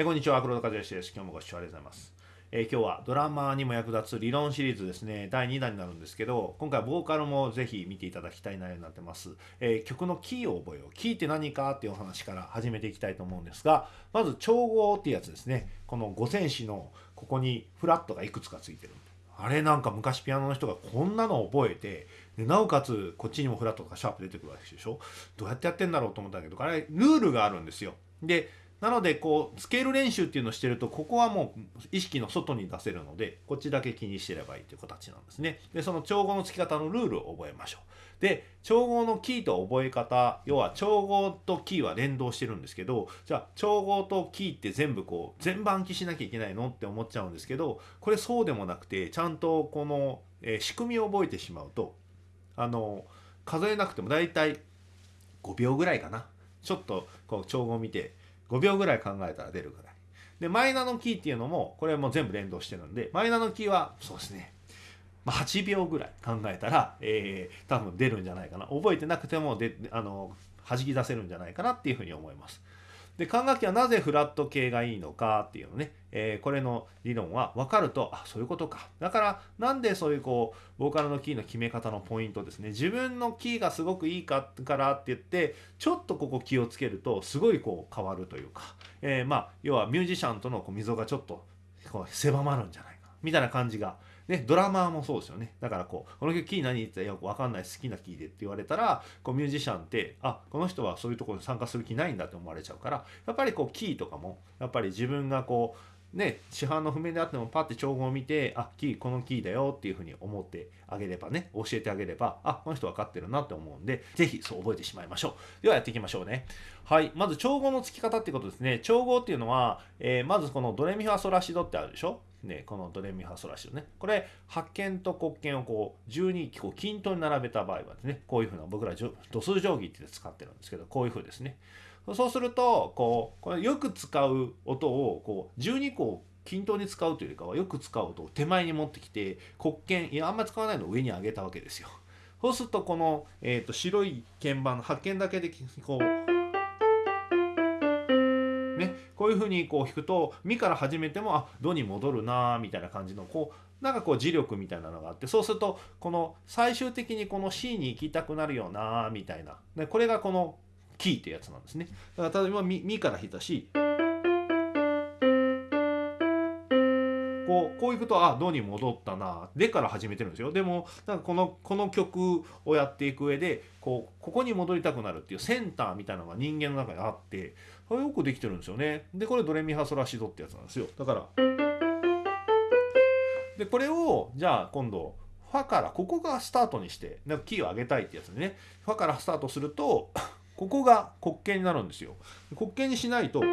え、こんにちは、黒田和義です。今日もご視聴ありがとうございます。えー、今日はドラマーにも役立つ理論シリーズですね、第2弾になるんですけど、今回ボーカルもぜひ見ていただきたい内容になってます。えー、曲のキーを覚えよう。キーって何かっていうお話から始めていきたいと思うんですが、まず調合っていうやつですね。この五線紙のここにフラットがいくつかついてる。あれなんか昔ピアノの人がこんなの覚えてでなおかつこっちにもフラットとかシャープ出てくるわけでしょどうやってやってんだろうと思ったんだけどあれルールがあるんですよでなのでこうスケール練習っていうのをしてるとここはもう意識の外に出せるのでこっちだけ気にしてればいいという形なんですね。でその調合のつき方のルールを覚えましょう。で調合のキーと覚え方要は調合とキーは連動してるんですけどじゃあ調合とキーって全部こう全部暗記しなきゃいけないのって思っちゃうんですけどこれそうでもなくてちゃんとこの、えー、仕組みを覚えてしまうとあの数えなくても大体5秒ぐらいかなちょっとこう調合を見て5秒ぐらい考えたら出るぐらい。で、マイナーのキーっていうのも、これも全部連動してるんで、マイナーのキーは、そうですね、まあ、8秒ぐらい考えたら、えー、多分出るんじゃないかな。覚えてなくてもで、あの、弾き出せるんじゃないかなっていうふうに思います。で管楽器はなぜフラット系がいいのかっていうのね、えー、これの理論は分かるとあそういうことか。だからなんでそういうこうボーカルのキーの決め方のポイントですね。自分のキーがすごくいいかからって言ってちょっとここ気をつけるとすごいこう変わるというか、えー、まあ要はミュージシャンとのこう溝がちょっとこう狭まるんじゃないか。みたいな感じがね、ドラマーもそうですよね。だからこう、この曲キー何言ってたよくわかんない好きなキーでって言われたら、こうミュージシャンって、あ、この人はそういうところに参加する気ないんだって思われちゃうから、やっぱりこうキーとかも、やっぱり自分がこう、ね、市販の譜面であってもパッて調合を見て、あ、キー、このキーだよっていうふうに思ってあげればね、教えてあげれば、あ、この人分かってるなって思うんで、ぜひそう覚えてしまいましょう。ではやっていきましょうね。はい。まず調合の付き方ってことですね。調合っていうのは、えー、まずこのドレミファソラシドってあるでしょ？ね、このドレミファソラシドね。これ、発見と黒鍵をこう、12こう均等に並べた場合はですね、こういうふうな、僕ら度数定規って使ってるんですけど、こういうふうですね。そうすると、こう、これよく使う音を、こう、12個均等に使うというよりかはよく使う音を手前に持ってきて黒鍵いやあんまり使わないのを上に上げたわけですよそうするとこの、えーと、白い鍵盤の発見だけでこうういうふうにこう弾くと「み」から始めても「あド」に戻るなみたいな感じのこうなんかこう磁力みたいなのがあってそうするとこの最終的にこの C に行きたくなるよなみたいな。でこれがこのキーってやつなんですね。だから例えばみ「み」から弾いたしこうこういくとあドに戻ったなでから始めてるんですよ。でもなんかこのこの曲をやっていく上でこうここに戻りたくなるっていうセンターみたいなのが人間の中にあってこれよくできてるんですよね。でこれドレミファソラシドってやつなんですよ。だから。でこれをじゃあ今度ファからここがスタートにしてなんかキーを上げたいってやつでね。ファからスタートすると ここが黒鍵になるんですよ。黒鍵にしないとフ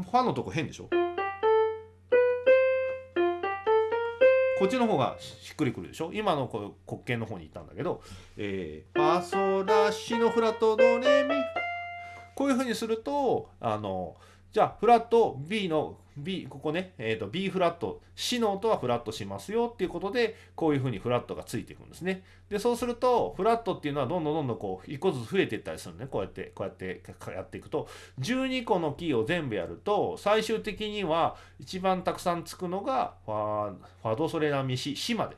ァのとこ変でしょ。こっちの方がしっくりくるでしょ。今のこの黒鍵の方に行ったんだけど、えー、ファソラシのフラットドレミ。こういうふうにするとあのじゃあフラット B の B ここね、えーと、B フラット C の音はフラットしますよっていうことでこういうふうにフラットがついていくんですね。でそうするとフラットっていうのはどんどんどんどんこう1個ずつ増えていったりするね。こうやってこうやってやっていくと。12個のキーを全部やると最終的には一番たくさんつくのがファファドソレラミシシまで。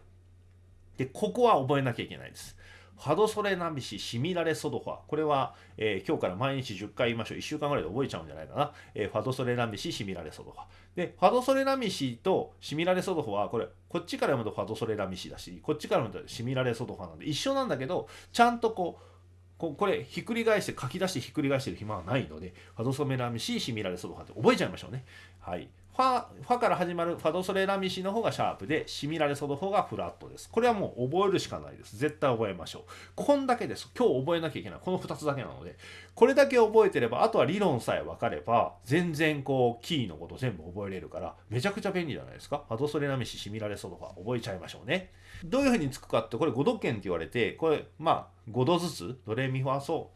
でここは覚えなきゃいけないです。ファドソレナビシシミラレソドファ。これは、えー、今日から毎日10回言いましょう。1週間ぐらいで覚えちゃうんじゃないかな。えー、ファドソレナビシシミラレソドファ。で、ファドソレナミシとシミラレソドファは、これ、こっちから読むとファドソレナミシだし、こっちから読むとシミラレソドファなんで一緒なんだけど、ちゃんとこう、ここれひっくり返して書き出してひっくり返してる暇はないのでファドソメラミシシミラレソドファって覚えちゃいましょうね。はい。ファファから始まるファドソレラミシの方がシャープでシミラレソド方がフラットです。これはもう覚えるしかないです。絶対覚えましょう。こんだけです。今日覚えなきゃいけない。この2つだけなので、これだけ覚えてれば、あとは理論さえ分かれば、全然こう、キーのこと全部覚えれるから、めちゃくちゃ便利じゃないですか。ファドソレラミシ、シミラレソドファ、覚えちゃいましょうね。どういうふうにつくかって、これ5度圏って言われて、これ、まあ、5度ずつ、ドレミファソ、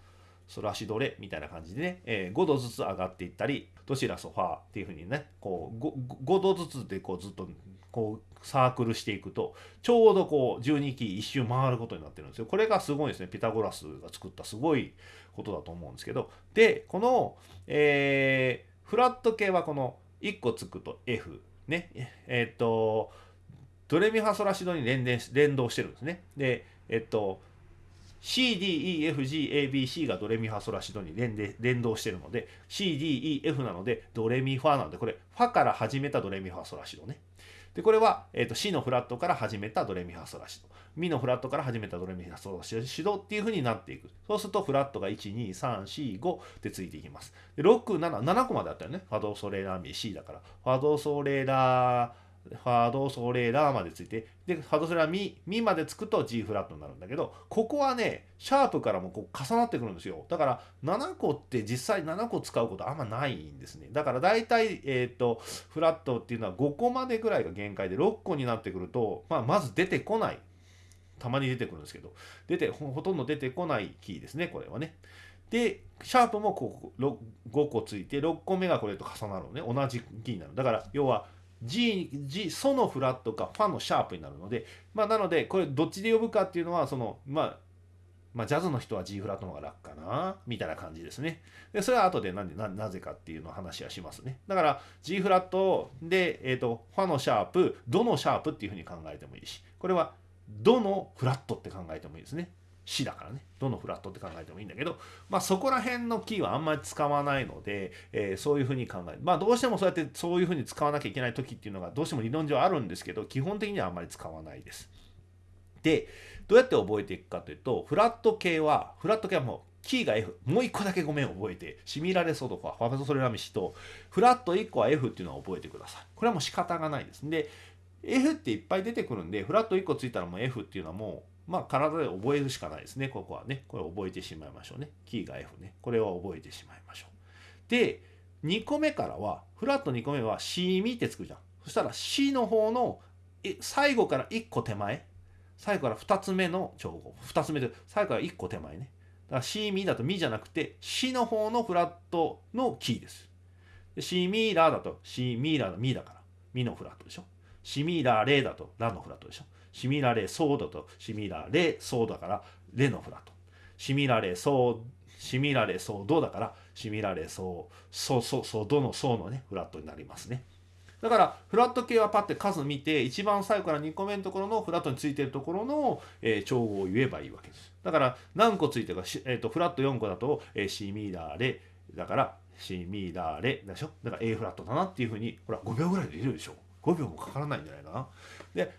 ソラシドレみたいな感じでね、えー、5度ずつ上がっていったり、ドシラソファーっていうふうにね、こう 5, 5度ずつでこうずっとこうサークルしていくと、ちょうどこう12期一周回ることになってるんですよ。これがすごいですね。ピタゴラスが作ったすごいことだと思うんですけど。で、この、えーフラット系はこの1個つくと F ねえっ、とドレミファソラシドに連連動してるんですねでえっ、と CDEFGABC がドレミファソラシドに連連動してるので CDEF なのでドレミファなのでこれファから始めたドレミファソラシドね。でこれは、えーと、C のフラットから始めたドレミファソラシド。ミのフラットから始めたドレミファソラシドっていうふうになっていく。そうするとフラットが12345でついていきます。で677個まであったよね。ファドソレラミ C だから。ファドソレラファドソレラまでついてでファドソレラミミまでつくと G フラットになるんだけどここはねシャープからもこう重なってくるんですよ。だから7個って実際7個使うことあんまないんですね。だから大体えっ、ー、とフラットっていうのは5個までぐらいが限界で6個になってくると、まあ、まず出てこない。たまに出てくるんですけど出てほとんど出てこないキーですねこれはね。でシャープもここ5個ついて6個目がこれと重なるのね。同じキーになる。だから要は G, G ソのフラットかファのシャープになるので、まあ、なのでこれどっちで呼ぶかっていうのはその、まあ、まあジャズの人は G フラットの方が楽かなみたいな感じですね。でそれは後でなんでななぜかっていうのを話はしますね。だから G フラットで、えーと、ファのシャープどのシャープっていうふうに考えてもいいしこれはどのフラットって考えてもいいですね。死だからね。どのフラットって考えてもいいんだけど、まあ、そこら辺のキーはあんまり使わないので、えー、そういうふうに考えまあどうしてもそうやってそういうふうに使わなきゃいけない時っていうのがどうしても理論上あるんですけど基本的にはあんまり使わないです。でどうやって覚えていくかというとフラット系はフラット系はもうキーが F もう1個だけごめん覚えてシミラレソとかファベソソレラミシとフラット1個は F っていうのを覚えてください。これはもう仕方がないです。で F っていっぱい出てくるんでフラット1個ついたらもう F っていうのはもうまあ、体で覚えるしかないですね。ここはね。これ覚えてしまいましょうね。キーが F ね。これは覚えてしまいましょう。で、2個目からは、フラット2個目は C ミってつくじゃん。そしたら C の方の最後から1個手前。最後から2つ目の調合。2つ目で、最後から1個手前ね。だから C ミだとミじゃなくて C の方のフラットのキーです。で C ミーラーだと C ミーラーのミだから。ミのフラットでしょ。シミーラーレだとラのフラットでしょ。シミラレソードとシミラレソードだからレのフラット。シミラレソーシミラレソードだからシミラレソーソソソドのソーのねフラットになりますね。だからフラット系はパッて数見て一番最後から2個目のところのフラットについてるところの、えー、調合を言えばいいわけです。だから何個ついてるか、えーと、フラット4個だと、えー、シミラレだからシミラレでしょだから A フラットだなっていうふうにほら5秒ぐらいで入れるでしょ5秒もかからないんじゃないかな。で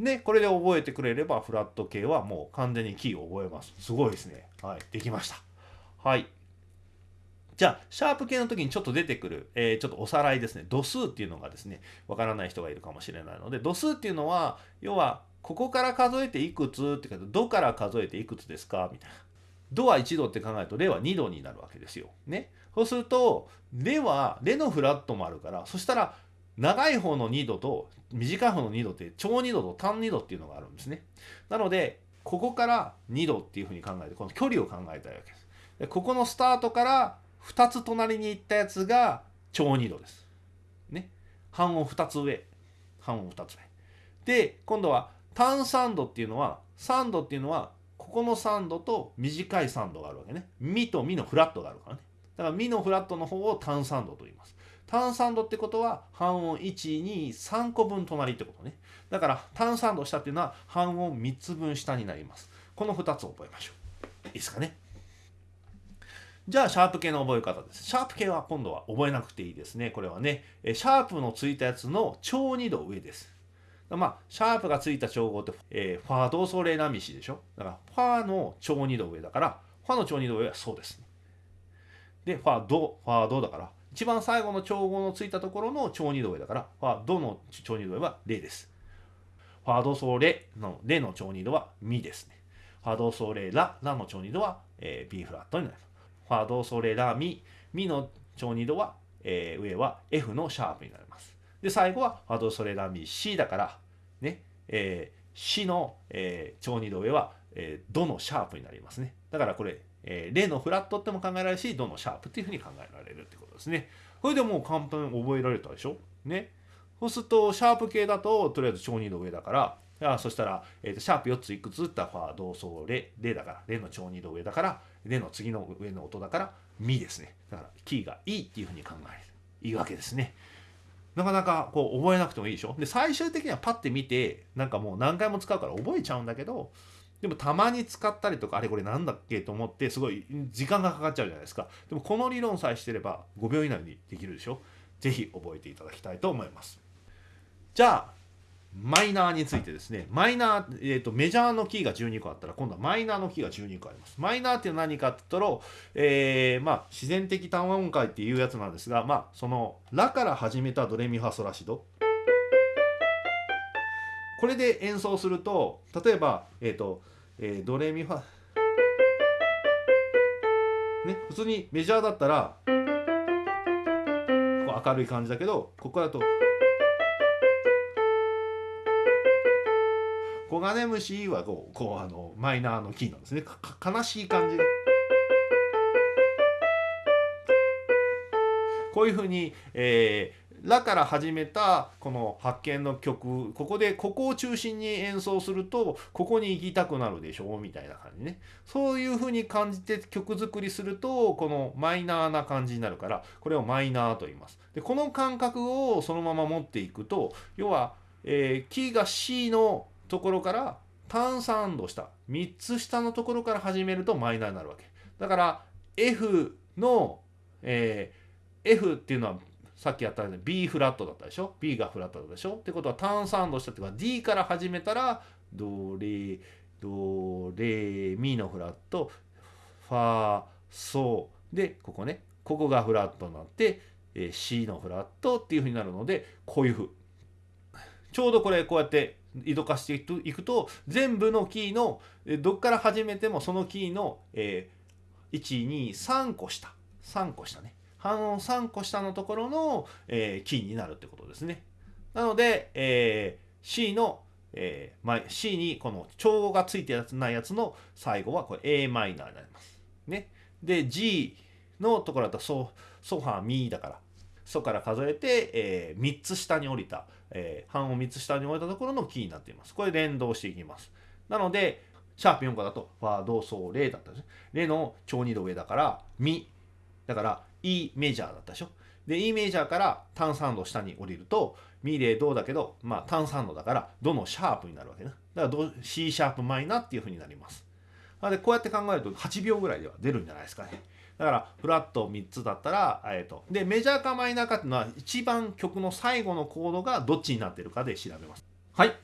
で、これで覚えてくれれば、フラット系はもう完全にキーを覚えます。すごいですね。はい、できました。はい。じゃあ、シャープ系の時にちょっと出てくる、えー、ちょっとおさらいですね。度数っていうのがですね、わからない人がいるかもしれないので、度数っていうのは、要は、ここから数えていくつって書いて、度から数えていくつですか？みたいな。度は1度って考えると、レは2度になるわけですよ。ね。そうすると、レは、レのフラットもあるから、そしたら、長い方の2度と短い方の2度って超2度と単2度っていうのがあるんですね。なのでここから2度っていうふうに考えてこの距離を考えたいわけです。でここのスタートから2つ隣に行ったやつが超2度です。ね。半音2つ上。半音2つ上。で今度は単3度っていうのは3度っていうのはここの3度と短い3度があるわけね。ミとミのフラットがあるからね。だからミのフラットの方を単3度と言います。単3度ってことは半音123個分隣ってことねだから単3度下っていうのは半音3つ分下になりますこの2つを覚えましょういいですかねじゃあ、シャープ系の覚え方です。シャープ系は今度は覚えなくていいですね。これはね、えシャープのついたやつの超2度上です。まあ、シャープがついた調合って、えー、ファードソレナミシでしょだから、ファーの超2度上だから、ファの超2度上はそうですね。で、ファード、ファードだから、一番最後の調合のついたところの超二度上だから、ファドの超二度上はレです。ファドソレのレの超二度はミですね。ファドソレラ、ラの超二度は、えー、B フラットになります。ファドソレラミ、ミの超二度は、えー、上は F のシャープになります。で、最後はファドソレラミ C だから、ね、えー、C の、えー、超二度上は、えー、ドのシャープになりますね。だからこれ、えー、レのフラットっても考えられるし、ドのシャープっていうふうに考えられるってことですね。これでもう簡単に覚えられたでしょ？ね。そうすると、シャープ系だと、とりあえず超二度上だから、あそしたら、えーと、シャープ4ついくつ？打ってファー、ド、ソ、レ、レだから、レの超二度上だから、レの次の上の音だから、ミですね。だからキーがいいっていうふうに考える。いいわけですね。なかなかこう覚えなくてもいいでしょ？で最終的にはパッて見てなんかもう何回も使うから覚えちゃうんだけどでもたまに使ったりとかあれこれなんだっけと思ってすごい時間がかかっちゃうじゃないですか。でもこの理論さえしてれば5秒以内にできるでしょ。是非覚えていただきたいと思います。じゃあマイナーについてですね。マイナー、えーと、メジャーのキーが12個あったら今度はマイナーのキーが12個あります。マイナーって何かって言ったら、えー、まあ、自然的単音階っていうやつなんですがまあそのラから始めたドレミファソラシド。これで演奏すると例えば、えーとえー、ドレミファね普通にメジャーだったらこう明るい感じだけどここだと。コガネムシはこうこうあのマイナーのキーなんですね悲しい感じこういうふうに、えー、ラから始めたこの発見の曲ここでここを中心に演奏するとここに行きたくなるでしょうみたいな感じね。そういうふうに感じて曲作りするとこのマイナーな感じになるからこれをマイナーと言います。でこの感覚をそのまま持っていくと要は、えー、キーが C のところから単3度下3つ下のところから始めるとマイナーになるわけ。だから F の、えー、F っていうのはさっきやったように B フラットだったでしょ？B がフラットだったでしょ？ってことは単3度下っていうか D から始めたらドレドレミのフラットファーソでここねここがフラットになって、えー、C のフラットっていうふうになるのでこういうふう。ちょうどこれこうやって移動化していくと全部のキーのどっから始めてもそのキーの、えー、123個下。3個下ね。半音3個下のところの、えー、キーになるってことですね。なので、えー、C の、えーまあ、C にこの調合がついてないやつの最後はこれ a マイナーになります。ね。で G のところだとソソファーミだからソから数えて、えー、3つ下に降りたえー、半音3つ下に置いたところのキーになっています。これ連動していきます。なので、シャープ4個だと、ファー、ド、ソ、レだったんですね。レの超2度上だから、ミ。だから、E メジャーだったでしょ？で、E メジャーから単3度下に降りると、ミレドだけど、まあ単3度だから、ドのシャープになるわけね。だから、C シャープマイナーっていうふうになります。なので、こうやって考えると8秒ぐらいでは出るんじゃないですかね。だからフラット3つだったら、えーと、でメジャーかマイナーかっていうのは一番曲の最後のコードがどっちになってるかで調べます。はい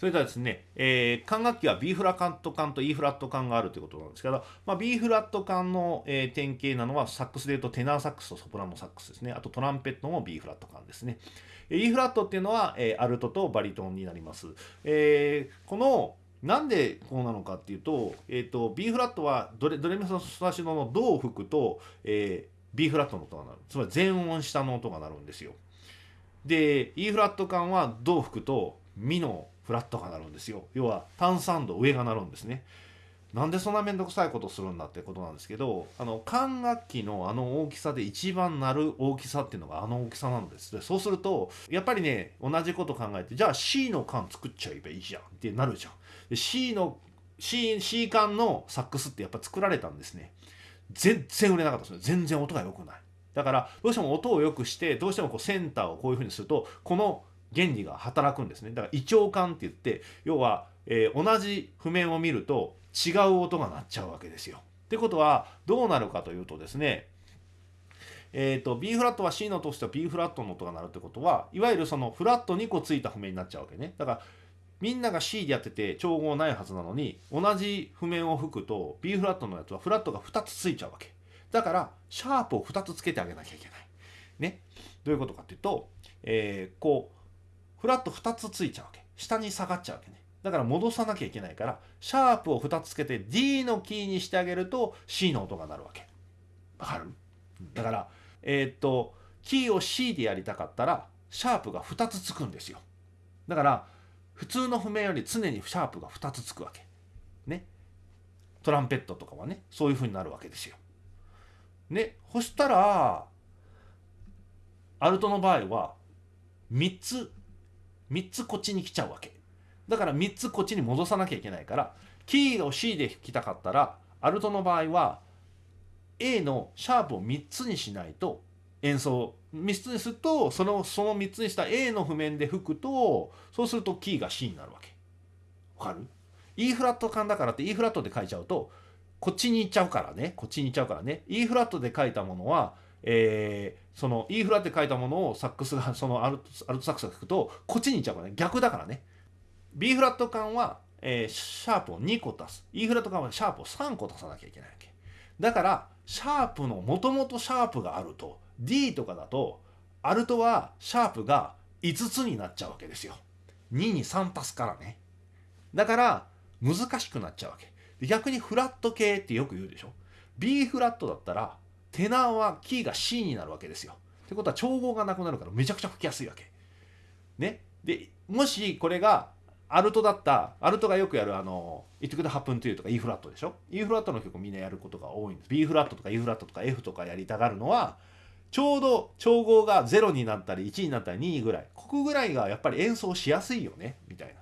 それではですね、えー、管楽器は B フラット管と E フラット管があるということなんですけど、まあ、B フラット管の、えー、典型なのはサックスでいうとテナーサックスとソプラノサックスですね。あとトランペットも B フラット管ですね。E フラットっていうのは、えー、アルトとバリトンになります。えー、このなんでこうなのかっていうと,、えーと、B フラットはドレドレミソラシドのドを吹くと、えー、B フラットの音が鳴るつまり全音下の音が鳴るんですよで E フラット管はドを吹くとミのフラットが鳴るんですよ。要は単3度上が鳴るんですね。なんでそんな面倒くさいことするんだってことなんですけどあの管楽器のあの大きさで一番鳴る大きさっていうのがあの大きさなんです。でそうするとやっぱりね同じこと考えてじゃあ C の管作っちゃえばいいじゃんってなるじゃん。C の C, C 管のサックスってやっぱ作られたんですね。全然売れなかったですね。全然音が良くない。だからどうしても音を良くしてどうしてもこうセンターをこういうふうにするとこの原理が働くんですね。だから胃腸管って言って要は、えー、同じ譜面を見ると違う音が鳴っちゃうわけですよ。ってことはどうなるかというとですねえーと、B フラットは C の音としては B フラットの音が鳴るってことはいわゆるそのフラット2個ついた譜面になっちゃうわけね。だからみんなが C でやってて調合ないはずなのに同じ譜面を吹くと B フラットのやつはフラットが2つついちゃうわけ。だからシャープを2つつけてあげなきゃいけない。ね。どういうことかっていうと、えー、こうフラット2つついちゃうわけ下に下がっちゃうわけねだから戻さなきゃいけないからシャープを2つつけて D のキーにしてあげると C の音が鳴るわけわかる？だからえー、っとキーを C でやりたかったらシャープが2つつくんですよだから普通の譜面より常にシャープが2つつくわけ。ね？トランペットとかはね、そういう風になるわけですよ。ね。そしたら、アルトの場合は、3つ、3つこっちに来ちゃうわけ。だから3つこっちに戻さなきゃいけないから、キーを C で弾きたかったら、アルトの場合は、A のシャープを3つにしないと演奏3つにするとそのその3つにした A の譜面で吹くとそうするとキーが C になるわけわかる ?E フラット感だからって E フラットで書いちゃうとこっちに行っちゃうからねこっちに行っちゃうからね E フラットで書いたものはえー、その E フラットで書いたものをサックスが そのアルトサックスが吹くとこっちに行っちゃうからね。逆だからね。B フラット感は、えー、シャープを2個足す。E フラット感はシャープを3個足さなきゃいけないわけ。だからシャープのもともとシャープがあると D とかだとアルトはシャープが5つになっちゃうわけですよ。2に3足すからね。だから難しくなっちゃうわけ。逆にフラット系ってよく言うでしょ。B フラットだったらテナーはキーが C になるわけですよ。ってことは調合がなくなるからめちゃくちゃ吹きやすいわけ。ね。でもしこれがアルトだったアルトがよくやるあの「It could happen to you」とか E フラットでしょ？E フラットの曲みんなやることが多いんです。B フラットとか E フラットとか F とかやりたがるのはちょうど調合が0になったり1になったり2位ぐらい。ここぐらいがやっぱり演奏しやすいよね。みたいな。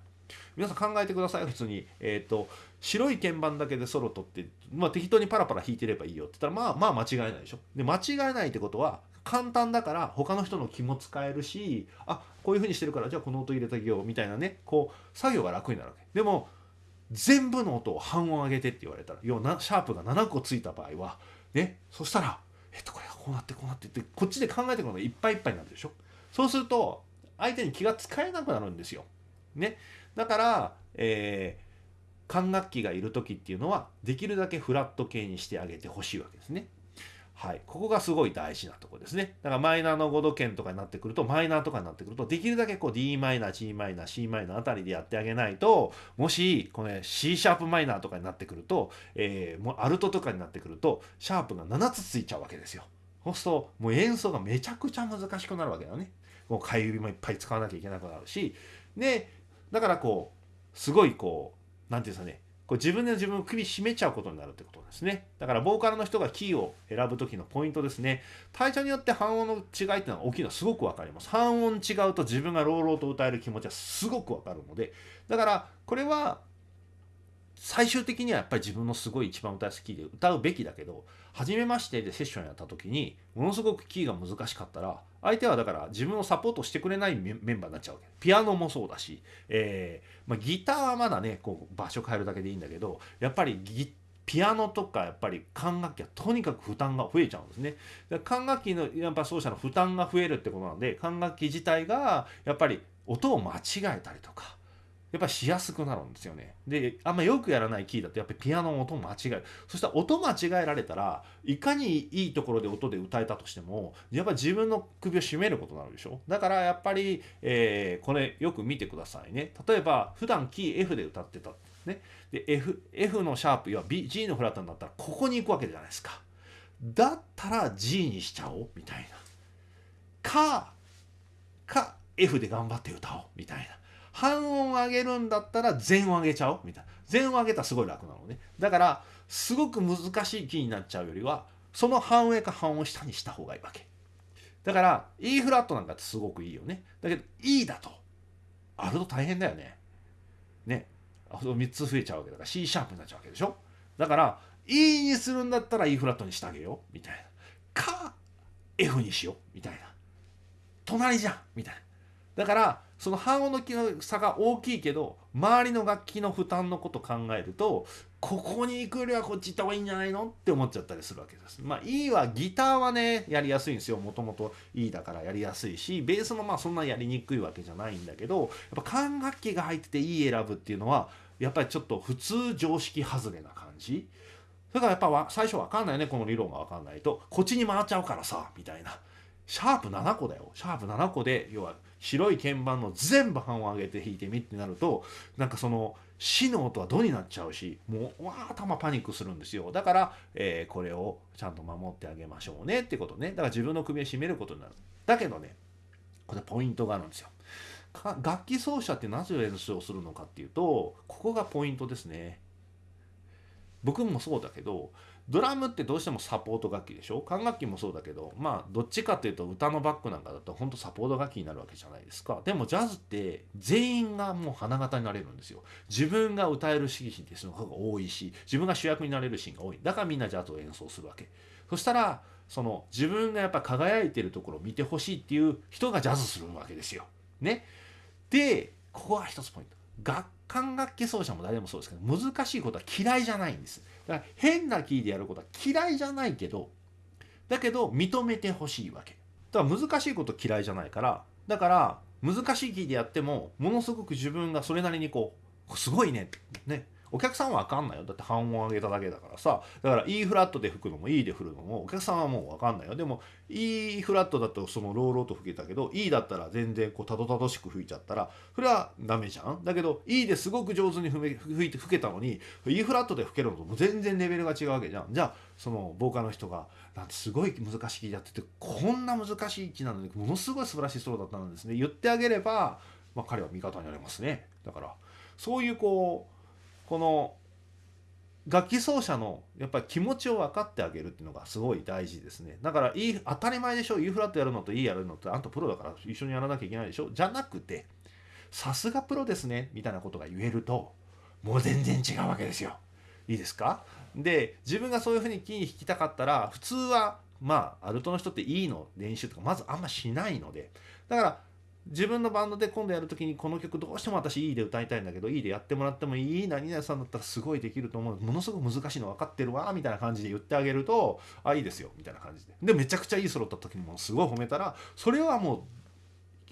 皆さん考えてください。普通に。えっ、ー、と白い鍵盤だけでソロ取って、まあ、適当にパラパラ弾いてればいいよって言ったらまあまあ間違いないでしょ。で間違えないってことは簡単だから他の人の気も使えるしあこういうふうにしてるからじゃあこの音入れてあげようみたいなねこう作業が楽になるわけ。でも全部の音を半音上げてって言われたら要はシャープが7個ついた場合はねそしたらえっとこれがこうなってこうなってってこっちで考えてくるのがいっぱいいっぱいになるでしょ。そうすると相手に気が使えなくなるんですよ。ね、だから、えー、管楽器がいる時っていうのはできるだけフラット系にしてあげてほしいわけですね。はい、ここがすごい大事なとこですね。だからマイナーの5度圏とかになってくると、マイナーとかになってくると、できるだけこう d マイナー、g マイナー、c マイナーあたりでやってあげないと、もし、この c シャープマイナーとかになってくると、えー、もうアルトとかになってくると、シャープが7つついちゃうわけですよ。そうすると、もう演奏がめちゃくちゃ難しくなるわけだね。もう替え指もいっぱい使わなきゃいけなくなるし、で、だからこう、すごいこう、なんていうんですかね、こう自分で自分の首絞めちゃうことになるってことですね。だからボーカルの人がキーを選ぶ時のポイントですね。体調によって半音の違いっていうのは大きいのはすごくわかります。半音違うと自分が朗々と歌える気持ちはすごくわかるので、だからこれは最終的にはやっぱり自分のすごい一番歌い好きで歌うべきだけど初めましてでセッションやった時にものすごくキーが難しかったら相手はだから自分をサポートしてくれないメンバーになっちゃうわけピアノもそうだし、えーまあ、ギターはまだねこう場所変えるだけでいいんだけどやっぱりギピアノとかやっぱり管楽器はとにかく負担が増えちゃうんですね。管楽器のやっぱ奏者の負担が増えるってことなんで管楽器自体がやっぱり音を間違えたりとかやっぱしやすくなるんですよね。で、あんまよくやらないキーだとやっぱりピアノの音間違える。そしたら音間違えられたらいかにいいところで音で歌えたとしてもやっぱり自分の首を絞めることになるでしょ。だからやっぱり、えー、これよく見てくださいね。例えば普段キー F で歌ってた。ね。で F, F のシャープ要は B G のフラットになったらここに行くわけじゃないですか。だったら G にしちゃおうみたいな。か、か F で頑張って歌おうみたいな。半音上げるんだったら全音上げちゃおうみたいな。全音上げたらすごい楽なのね。だからすごく難しいキーになっちゃうよりはその半上か半音下にした方がいいわけ。だから E フラットなんかってすごくいいよね。だけど E だとあると大変だよね。ね。3つ増えちゃうわけだから C シャープになっちゃうわけでしょ。だから E にするんだったら E フラットにしてあげよう。みたいな。か F にしよう。みたいな。隣じゃん。みたいな。だからその半音のの差が大きいけど周りの楽器の負担のこと考えるとここに行くよりはこっち行った方がいいんじゃないのって思っちゃったりするわけです。まあ E はギターはねやりやすいんですよもともと E だからやりやすいしベースもまあそんなやりにくいわけじゃないんだけどやっぱ管楽器が入ってて E 選ぶっていうのはやっぱりちょっと普通常識外れな感じ。だからやっぱ最初わかんないねこの理論がわかんないとこっちに回っちゃうからさみたいな。シャープ7個だよ。シャープ7個で要は白い鍵盤の全部半音上げて弾いてみってなるとなんかその死の音はどになっちゃうしもうわー頭パニックするんですよ。だから、えー、これをちゃんと守ってあげましょうねってことね。だから自分の首を絞めることになる。だけどねこれポイントがあるんですよ。楽器奏者ってなぜ演奏するのかっていうとここがポイントですね。僕もそうだけどドラムってどうしてもサポート楽器でしょ？管楽器もそうだけどまあどっちかっていうと歌のバックなんかだと本当サポート楽器になるわけじゃないですかでもジャズって全員がもう花形になれるんですよ自分が歌えるシーンってその方が多いし自分が主役になれるシーンが多いだからみんなジャズを演奏するわけそしたらその自分がやっぱ輝いてるところを見てほしいっていう人がジャズするわけですよ。ね？でここが一つポイント。楽管楽器奏者も誰もそうですけど難しいことは嫌いじゃないんです。だから変なキーでやることは嫌いじゃないけどだけど認めてほしいわけ。だから難しいこと嫌いじゃないからだから難しいキーでやってもものすごく自分がそれなりにこうすごいねねお客さんは分かんないよ。だって半音上げただけだからさ。だから E フラットで吹くのも E で振るのもお客さんはもう分かんないよ。でも E フラットだとそのローローと吹けたけど E だったら全然こうたどたどしく吹いちゃったらそれはダメじゃん。だけど E ですごく上手に吹いて吹けたのに E フラットで吹けるのとも全然レベルが違うわけじゃん。じゃあそのボーカルの人がなんてすごい難しい気やっててこんな難しい気なのにものすごい素晴らしいソロだったんですね言ってあげれば、まあ、彼は味方になれますね。だからそういうこうこの楽器奏者のやっぱり気持ちを分かってあげるっていうのがすごい大事ですね。だからいい当たり前でしょ。E フラットやるのと E やるのってあんたプロだから一緒にやらなきゃいけないでしょ。じゃなくてさすがプロですね。みたいなことが言えるともう全然違うわけですよ。いいですか？で自分がそういうふうにキー弾きたかったら普通はまあアルトの人って E の練習とかまずあんましないので。だから自分のバンドで今度やる時にこの曲どうしても私いいで歌いたいんだけどいいでやってもらってもいい何々さんだったらすごいできると思うものすごく難しいの分かってるわみたいな感じで言ってあげるとあいいですよみたいな感じででめちゃくちゃいいソロだった時にもすごい褒めたらそれはも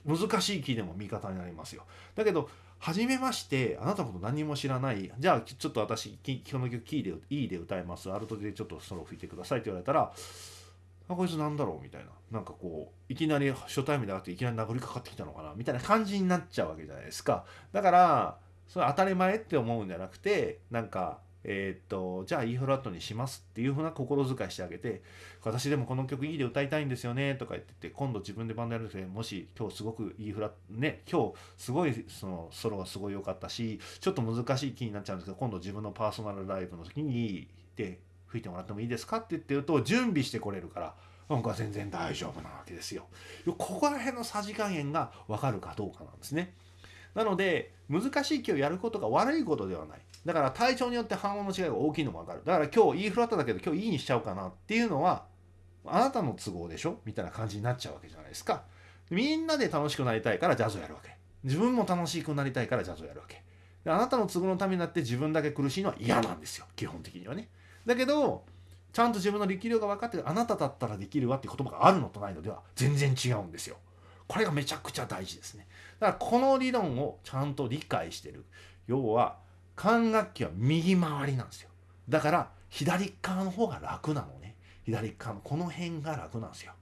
う難しいキーでも味方になりますよだけど初めましてあなたのこと何も知らないじゃあちょっと私この曲キーでいいで歌いますアルトでちょっとソロ吹いてくださいって言われたらあこいつなんだろうみたいな。なんかこういきなり初対面で会っていきなり殴りかかってきたのかな。みたいな感じになっちゃうわけじゃないですか。だからそれ当たり前って思うんじゃなくてなんかえー、っとじゃあ E フラットにしますっていうふうな心遣いしてあげて私でもこの曲いいで歌いたいんですよねとか言ってて今度自分でバンドやる時もし今日すごく E フラットね今日すごいそのソロがすごい良かったしちょっと難しい気になっちゃうんですけど今度自分のパーソナルライブの時にで吹いてもらってもいいですかって言ってると準備してこれるから僕は全然大丈夫なわけですよ。ここら辺のさじ加減が分かるかどうかなんですね。なので難しい気をやることが悪いことではない。だから体調によって反応の違いが大きいのも分かる。だから今日 E フラットだけど今日 E にしちゃおうかなっていうのはあなたの都合でしょ？みたいな感じになっちゃうわけじゃないですか。みんなで楽しくなりたいからジャズをやるわけ。自分も楽しくなりたいからジャズをやるわけ。であなたの都合のためになって自分だけ苦しいのは嫌なんですよ。基本的にはね。だけどちゃんと自分の力量が分かってあなただったらできるわって言葉があるのとないのでは全然違うんですよ。これがめちゃくちゃ大事ですね。だからこの理論をちゃんと理解してる。要は管楽器は右回りなんですよ。だから左側の方が楽なのね。左側のこの辺が楽なんですよ。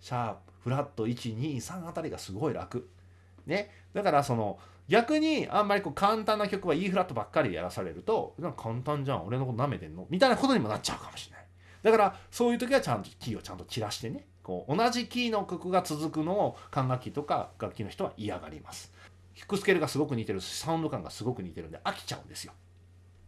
シャープ、フラット1、2、3あたりがすごい楽。ね。だからその逆にあんまりこう簡単な曲は E フラットばっかりやらされるとなんか簡単じゃん俺のこと舐めてんの？みたいなことにもなっちゃうかもしれない。だからそういう時はちゃんとキーをちゃんと散らしてねこう同じキーの曲が続くのを管楽器とか楽器の人は嫌がります。ヒックスケールがすごく似てるしサウンド感がすごく似てるんで飽きちゃうんですよ。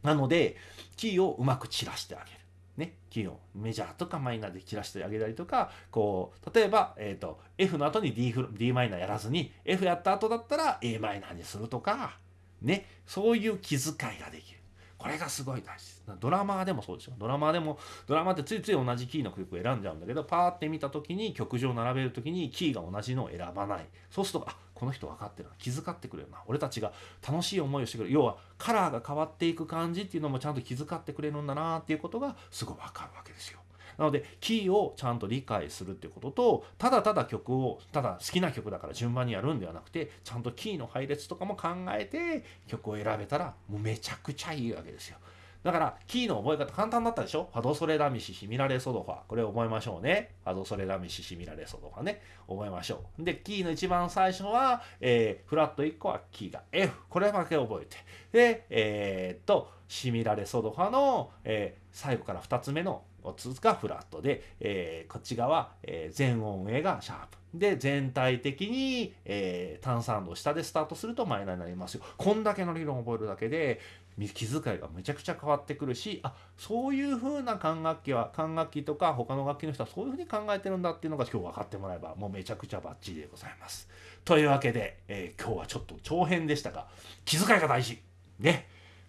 なのでキーをうまく散らしてあげる。ね、キーをメジャーとかマイナーで散らしてあげたりとかこう例えば、えーと、F の後に D, D マイナーやらずに F やった後だったら a マイナーにするとか、ね、そういう気遣いができる。これがすごい大事です。ドラマーでもそうですよ。ドラマーでも、ドラマってついつい同じキーの曲を選んじゃうんだけど、パーって見た時に曲上並べる時にキーが同じのを選ばない。そうすると、あこの人分かってるな。気遣ってくれるな。俺たちが楽しい思いをしてくれる。要は、カラーが変わっていく感じっていうのもちゃんと気遣ってくれるんだなっていうことがすごい分かるわけですよ。なのでキーをちゃんと理解するっていうこととただただ曲をただ好きな曲だから順番にやるんではなくてちゃんとキーの配列とかも考えて曲を選べたらもうめちゃくちゃいいわけですよ。だから、キーの覚え方簡単だったでしょ？ファドソレラミシシミラレソドファ。これ覚えましょうね。ファドソレラミシシミラレソドファね。覚えましょう。で、キーの一番最初は、えー、フラット1個はキーが F。これだけ覚えて。で、えー、っと、シミラレソドファの、えー、最後から2つ目のつがフラットで、えー、こっち側、えー、全音上がシャープ。で、全体的に、えー、単三度下でスタートするとマイナーになりますよ。こんだけの理論を覚えるだけで、気遣いがめちゃくちゃ変わってくるしあそういう風な管楽器は管楽器とか他の楽器の人はそういう風に考えてるんだっていうのが今日分かってもらえばもうめちゃくちゃバッチリでございます。というわけで、えー、今日はちょっと長編でしたが気遣いが大事。ね。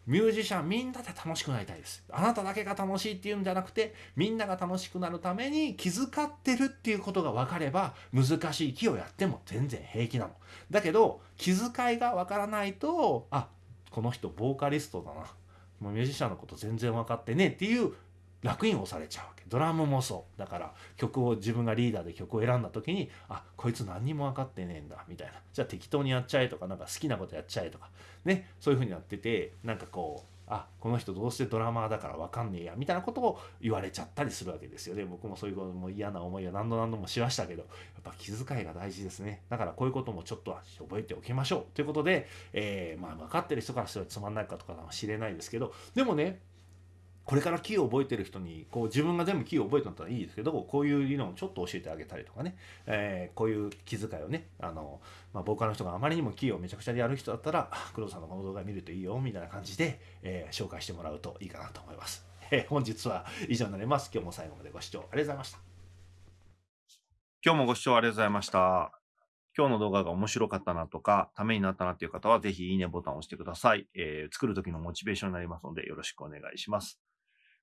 ミュージシャンみんなで楽しくなりたいです。あなただけが楽しいっていうんじゃなくてみんなが楽しくなるために気遣ってるっていうことが分かれば難しい木をやっても全然平気なの。だけど気遣いが分からないとあこの人ボーカリストだな。もうミュージシャンのこと全然分かってねえっていう楽印をされちゃうわけ。ドラムもそう。だから曲を自分がリーダーで曲を選んだ時にあこいつ何にも分かってねえんだ。みたいな。じゃあ適当にやっちゃえとかなんか好きなことやっちゃえとか。ね。そういう風になっててなんかこうあこの人どうしてドラマーだから分かんねえやみたいなことを言われちゃったりするわけですよ。ね僕もそういうことも嫌な思いを何度何度もしましたけどやっぱ気遣いが大事ですね。だからこういうこともちょっとは覚えておきましょう。ということで、えー、まあ分かってる人からすればつまんないかとかかもしれないですけどでもねこれからキーを覚えてる人にこう自分が全部キーを覚えてたらいいですけどこういう理論をちょっと教えてあげたりとかね、えー、こういう気遣いをねあの、まあ、ボーカルの人があまりにもキーをめちゃくちゃでやる人だったら工藤さんのこの動画見るといいよみたいな感じで、えー、紹介してもらうといいかなと思います。えー、本日は以上になります。今日も最後までご視聴ありがとうございました。今日もご視聴ありがとうございました。今日の動画が面白かったなとか、ためになったなっていう方は、ぜひいいねボタンを押してください。えー、作る時のモチベーションになりますので、よろしくお願いします。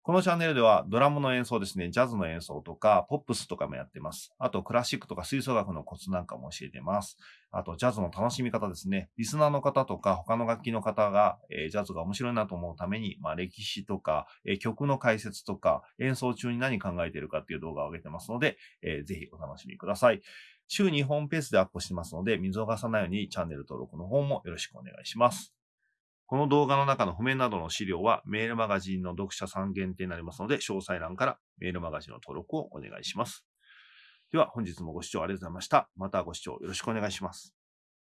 このチャンネルではドラムの演奏ですね、ジャズの演奏とか、ポップスとかもやってます。あと、クラシックとか吹奏楽のコツなんかも教えてます。あと、ジャズの楽しみ方ですね。リスナーの方とか、他の楽器の方が、えー、ジャズが面白いなと思うために、まあ、歴史とか、えー、曲の解説とか、演奏中に何考えてるかっていう動画を上げてますので、えー、ぜひお楽しみください。週2本ペースでアップしてますので、見逃さないようにチャンネル登録の方もよろしくお願いします。この動画の中の譜面などの資料はメールマガジンの読者さん限定になりますので、詳細欄からメールマガジンの登録をお願いします。では本日もご視聴ありがとうございました。またご視聴よろしくお願いします。